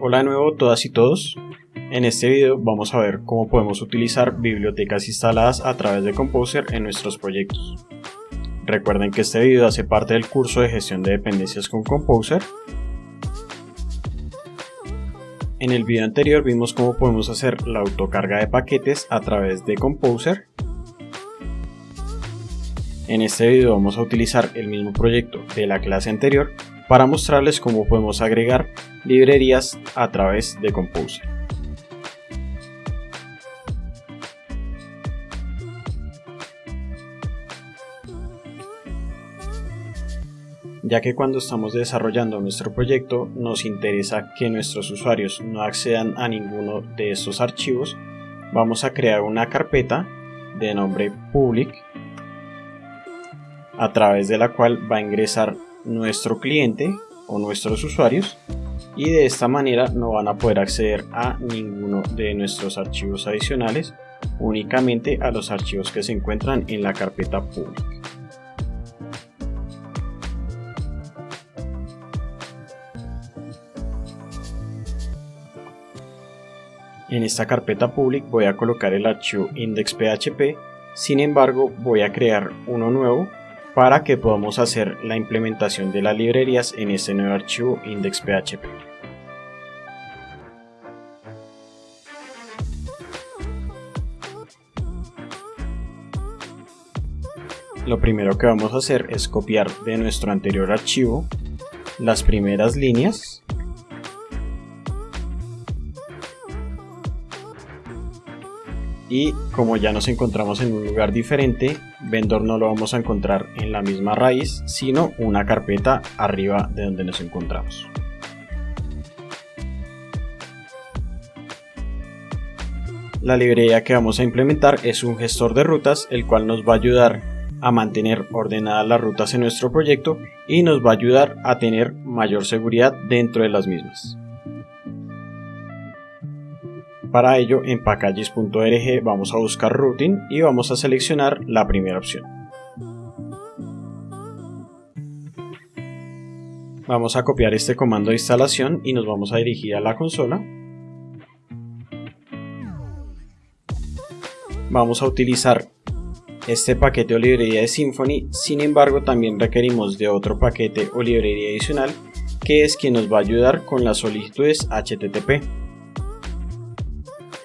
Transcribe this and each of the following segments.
Hola de nuevo todas y todos. En este video vamos a ver cómo podemos utilizar bibliotecas instaladas a través de Composer en nuestros proyectos. Recuerden que este video hace parte del curso de gestión de dependencias con Composer. En el video anterior vimos cómo podemos hacer la autocarga de paquetes a través de Composer. En este video vamos a utilizar el mismo proyecto de la clase anterior para mostrarles cómo podemos agregar librerías a través de Composer. ya que cuando estamos desarrollando nuestro proyecto nos interesa que nuestros usuarios no accedan a ninguno de estos archivos, vamos a crear una carpeta de nombre public a través de la cual va a ingresar nuestro cliente o nuestros usuarios y de esta manera no van a poder acceder a ninguno de nuestros archivos adicionales, únicamente a los archivos que se encuentran en la carpeta pública. En esta carpeta public voy a colocar el archivo index.php, sin embargo voy a crear uno nuevo para que podamos hacer la implementación de las librerías en este nuevo archivo index.php. Lo primero que vamos a hacer es copiar de nuestro anterior archivo las primeras líneas y como ya nos encontramos en un lugar diferente, vendor no lo vamos a encontrar en la misma raíz, sino una carpeta arriba de donde nos encontramos. La librería que vamos a implementar es un gestor de rutas, el cual nos va a ayudar a mantener ordenadas las rutas en nuestro proyecto y nos va a ayudar a tener mayor seguridad dentro de las mismas. Para ello en packages.org vamos a buscar routing y vamos a seleccionar la primera opción. Vamos a copiar este comando de instalación y nos vamos a dirigir a la consola. Vamos a utilizar este paquete o librería de Symfony, sin embargo también requerimos de otro paquete o librería adicional que es quien nos va a ayudar con las solicitudes HTTP.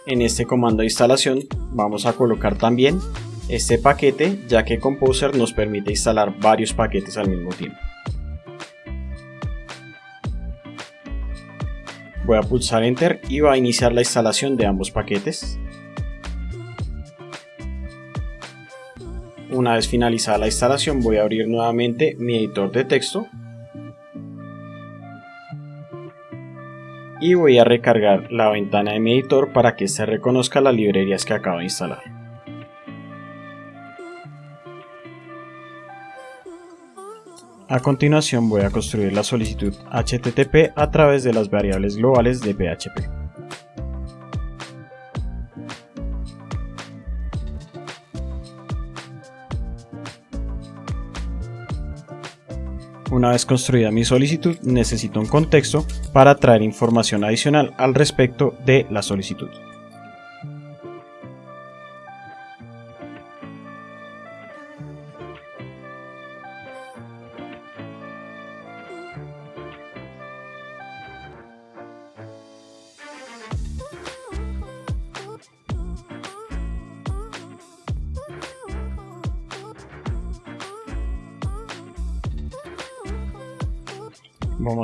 En este comando de instalación vamos a colocar también este paquete ya que Composer nos permite instalar varios paquetes al mismo tiempo. Voy a pulsar Enter y va a iniciar la instalación de ambos paquetes. Una vez finalizada la instalación voy a abrir nuevamente mi editor de texto y voy a recargar la ventana de mi editor para que se reconozca las librerías que acabo de instalar. A continuación voy a construir la solicitud HTTP a través de las variables globales de PHP. Una vez construida mi solicitud, necesito un contexto para traer información adicional al respecto de la solicitud.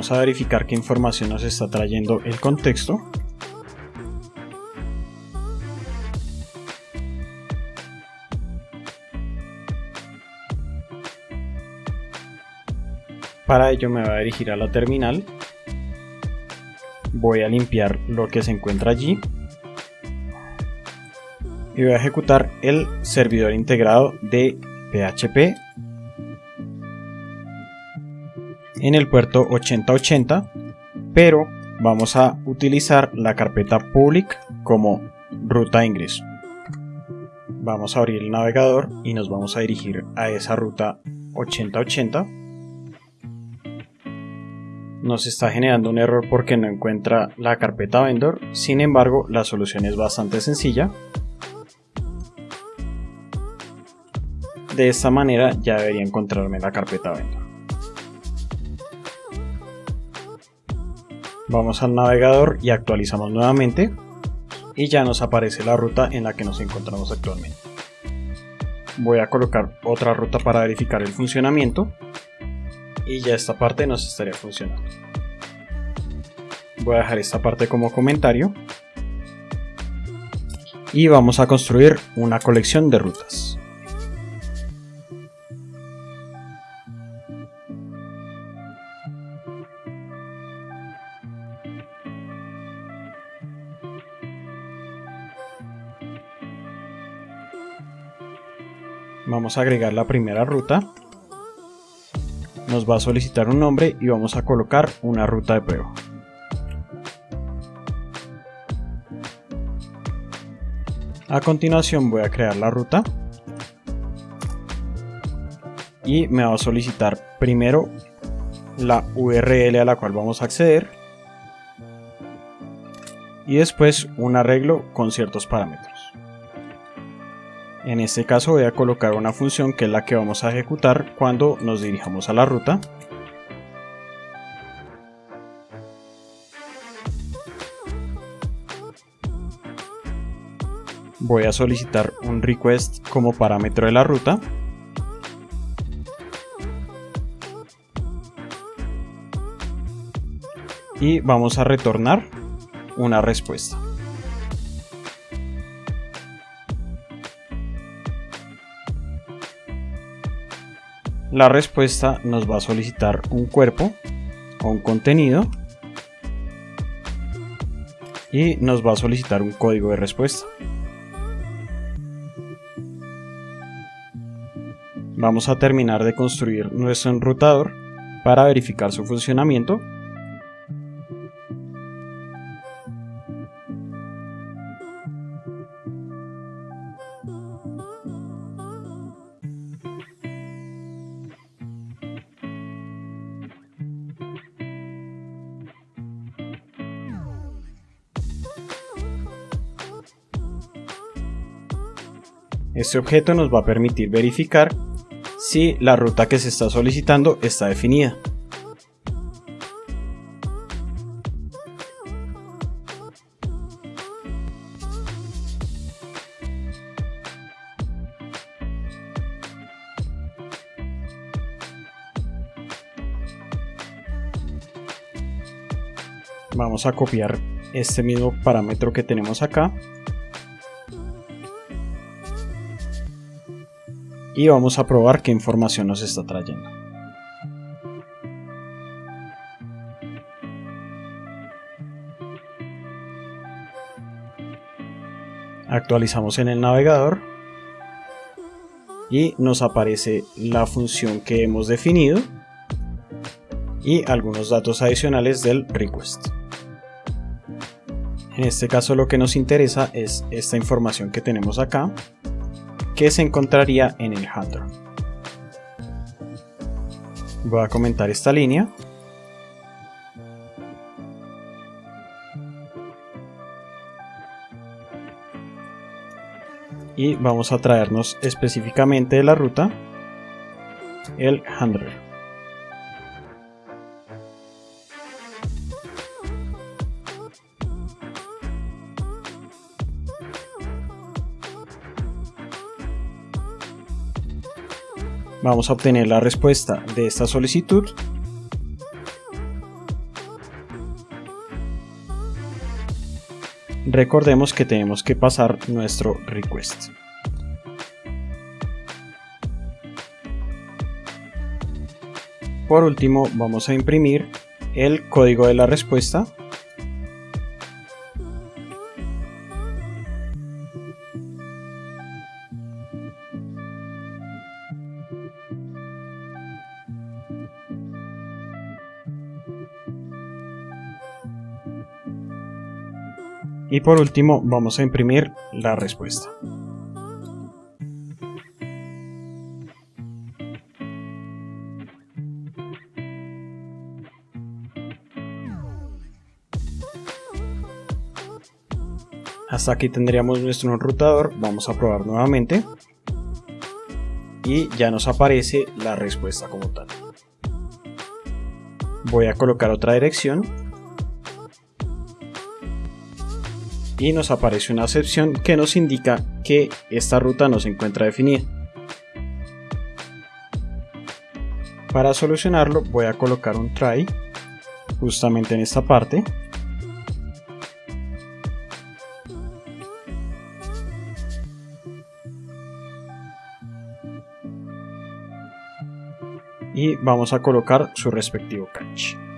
Vamos a verificar qué información nos está trayendo el contexto. Para ello me voy a dirigir a la terminal. Voy a limpiar lo que se encuentra allí. Y voy a ejecutar el servidor integrado de PHP en el puerto 8080, pero vamos a utilizar la carpeta public como ruta ingreso. Vamos a abrir el navegador y nos vamos a dirigir a esa ruta 8080. nos está generando un error porque no encuentra la carpeta vendor. Sin embargo, la solución es bastante sencilla. De esta manera ya debería encontrarme la carpeta vendor. Vamos al navegador y actualizamos nuevamente y ya nos aparece la ruta en la que nos encontramos actualmente. Voy a colocar otra ruta para verificar el funcionamiento y ya esta parte nos estaría funcionando. Voy a dejar esta parte como comentario y vamos a construir una colección de rutas. Vamos a agregar la primera ruta nos va a solicitar un nombre y vamos a colocar una ruta de prueba. A continuación voy a crear la ruta y me va a solicitar primero la URL a la cual vamos a acceder y después un arreglo con ciertos parámetros. En este caso voy a colocar una función que es la que vamos a ejecutar cuando nos dirijamos a la ruta. Voy a solicitar un request como parámetro de la ruta. Y vamos a retornar una respuesta. La respuesta nos va a solicitar un cuerpo o un contenido y nos va a solicitar un código de respuesta. Vamos a terminar de construir nuestro enrutador para verificar su funcionamiento Este objeto nos va a permitir verificar si la ruta que se está solicitando está definida. Vamos a copiar este mismo parámetro que tenemos acá y vamos a probar qué información nos está trayendo. Actualizamos en el navegador y nos aparece la función que hemos definido y algunos datos adicionales del request. En este caso lo que nos interesa es esta información que tenemos acá que se encontraría en el handler. Voy a comentar esta línea. Y vamos a traernos específicamente de la ruta el handler. Vamos a obtener la respuesta de esta solicitud. Recordemos que tenemos que pasar nuestro request. Por último, vamos a imprimir el código de la respuesta Y por último vamos a imprimir la respuesta. Hasta aquí tendríamos nuestro enrutador, vamos a probar nuevamente y ya nos aparece la respuesta como tal. Voy a colocar otra dirección y nos aparece una excepción que nos indica que esta ruta no se encuentra definida. Para solucionarlo voy a colocar un try justamente en esta parte y vamos a colocar su respectivo catch.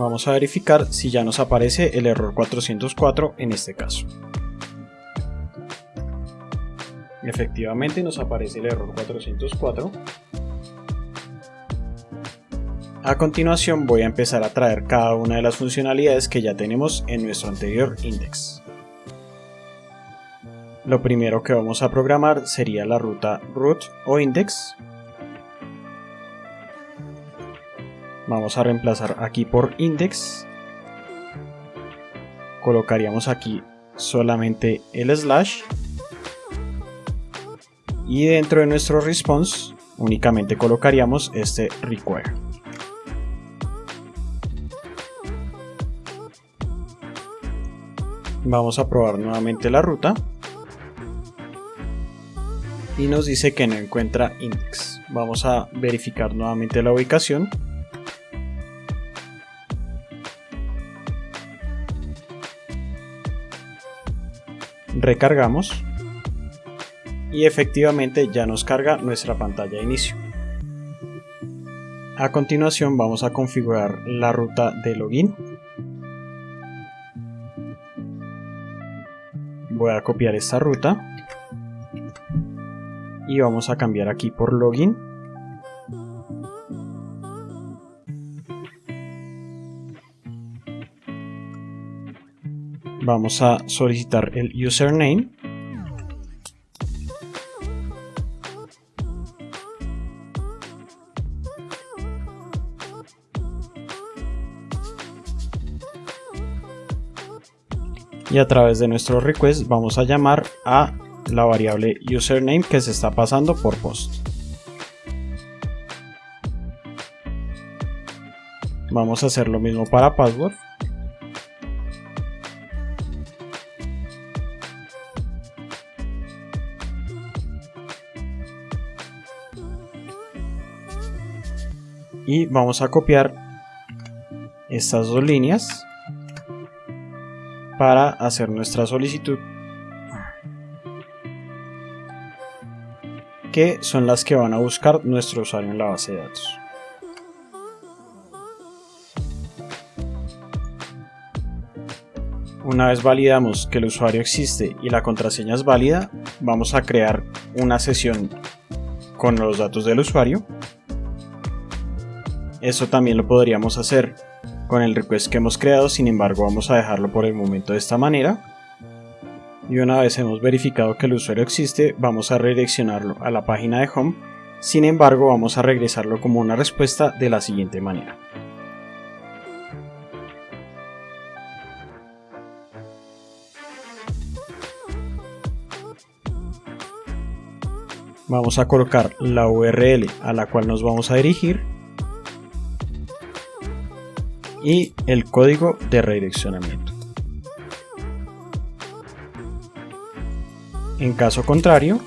Vamos a verificar si ya nos aparece el error 404 en este caso. Efectivamente nos aparece el error 404. A continuación voy a empezar a traer cada una de las funcionalidades que ya tenemos en nuestro anterior index. Lo primero que vamos a programar sería la ruta root o index. Vamos a reemplazar aquí por index. Colocaríamos aquí solamente el slash. Y dentro de nuestro response únicamente colocaríamos este require. Vamos a probar nuevamente la ruta y nos dice que no encuentra index. Vamos a verificar nuevamente la ubicación. Recargamos y efectivamente ya nos carga nuestra pantalla de inicio. A continuación vamos a configurar la ruta de login. Voy a copiar esta ruta y vamos a cambiar aquí por login vamos a solicitar el username y a través de nuestro request vamos a llamar a la variable username que se está pasando por post. Vamos a hacer lo mismo para password. Y vamos a copiar estas dos líneas para hacer nuestra solicitud que son las que van a buscar nuestro usuario en la base de datos. Una vez validamos que el usuario existe y la contraseña es válida, vamos a crear una sesión con los datos del usuario. Eso también lo podríamos hacer con el request que hemos creado, sin embargo vamos a dejarlo por el momento de esta manera. Y una vez hemos verificado que el usuario existe vamos a redireccionarlo a la página de home. Sin embargo vamos a regresarlo como una respuesta de la siguiente manera. Vamos a colocar la URL a la cual nos vamos a dirigir y el código de redireccionamiento. En caso contrario,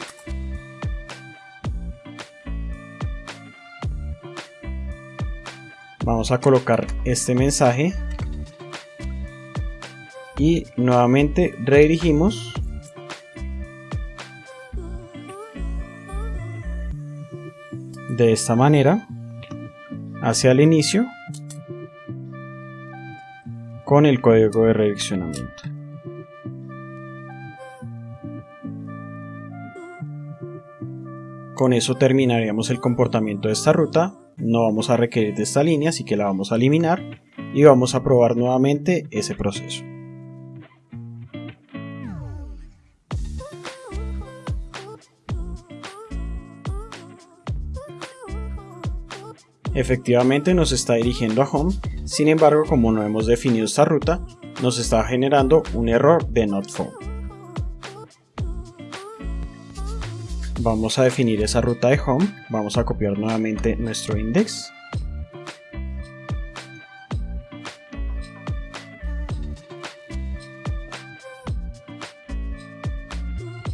vamos a colocar este mensaje y nuevamente redirigimos de esta manera hacia el inicio con el código de redireccionamiento. Con eso terminaríamos el comportamiento de esta ruta, no vamos a requerir de esta línea, así que la vamos a eliminar y vamos a probar nuevamente ese proceso. Efectivamente nos está dirigiendo a home, sin embargo como no hemos definido esta ruta, nos está generando un error de not found. Vamos a definir esa ruta de home, vamos a copiar nuevamente nuestro index.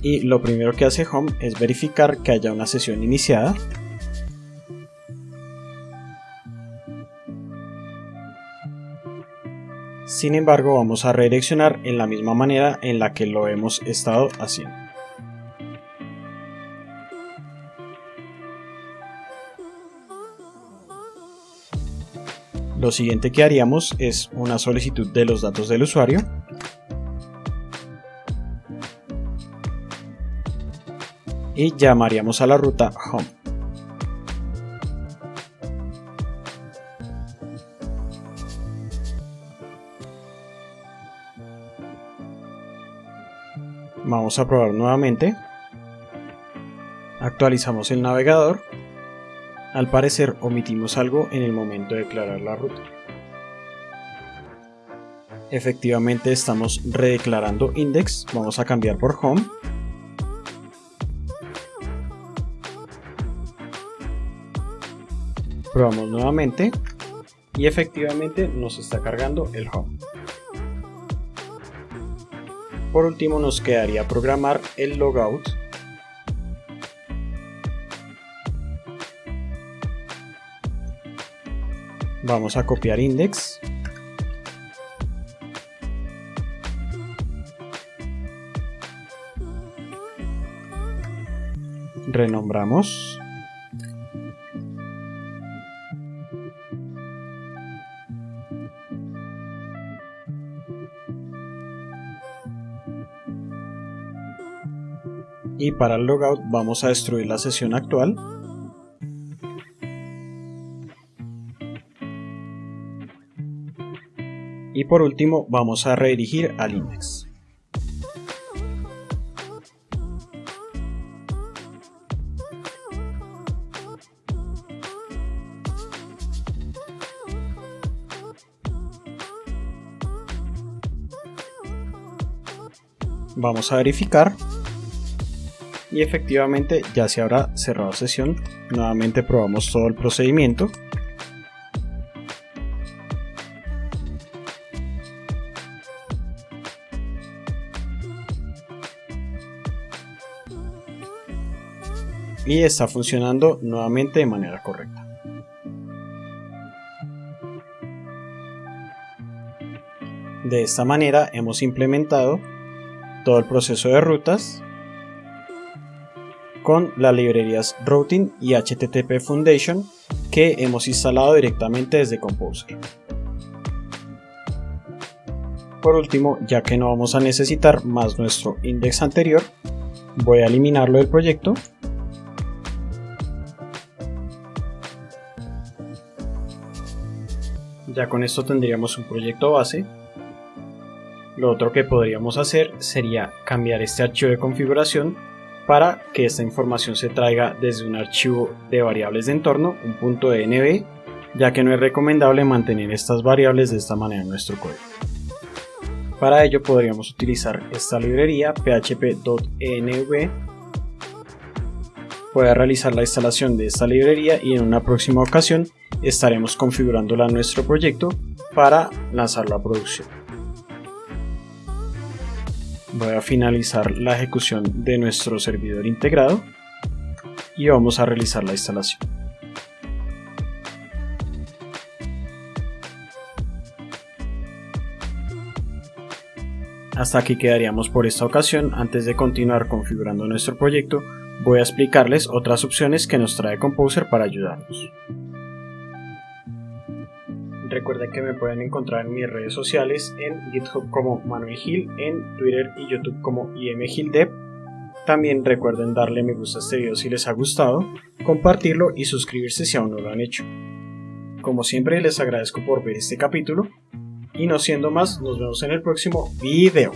Y lo primero que hace home es verificar que haya una sesión iniciada Sin embargo, vamos a redireccionar en la misma manera en la que lo hemos estado haciendo. Lo siguiente que haríamos es una solicitud de los datos del usuario. Y llamaríamos a la ruta home. Vamos a probar nuevamente. Actualizamos el navegador. Al parecer omitimos algo en el momento de declarar la ruta. Efectivamente estamos redeclarando index. Vamos a cambiar por home. Probamos nuevamente y efectivamente nos está cargando el home. Por último nos quedaría programar el logout. Vamos a copiar index. Renombramos y para el logout vamos a destruir la sesión actual. Y por último vamos a redirigir al index. Vamos a verificar y efectivamente ya se habrá cerrado sesión. Nuevamente probamos todo el procedimiento. Y está funcionando nuevamente de manera correcta. De esta manera hemos implementado todo el proceso de rutas con las librerías Routing y HTTP Foundation que hemos instalado directamente desde Composer. Por último, ya que no vamos a necesitar más nuestro index anterior, voy a eliminarlo del proyecto Ya con esto tendríamos un proyecto base. Lo otro que podríamos hacer sería cambiar este archivo de configuración para que esta información se traiga desde un archivo de variables de entorno, un punto .env, ya que no es recomendable mantener estas variables de esta manera en nuestro código. Para ello podríamos utilizar esta librería php.env Puede realizar la instalación de esta librería y en una próxima ocasión estaremos configurándola en nuestro proyecto para lanzarlo a producción voy a finalizar la ejecución de nuestro servidor integrado y vamos a realizar la instalación. Hasta aquí quedaríamos por esta ocasión. Antes de continuar configurando nuestro proyecto, voy a explicarles otras opciones que nos trae Composer para ayudarnos. Recuerden que me pueden encontrar en mis redes sociales en GitHub como Manuel Gil, en Twitter y YouTube como IMGilDev. También recuerden darle me gusta a este video si les ha gustado, compartirlo y suscribirse si aún no lo han hecho. Como siempre les agradezco por ver este capítulo y no siendo más, nos vemos en el próximo video.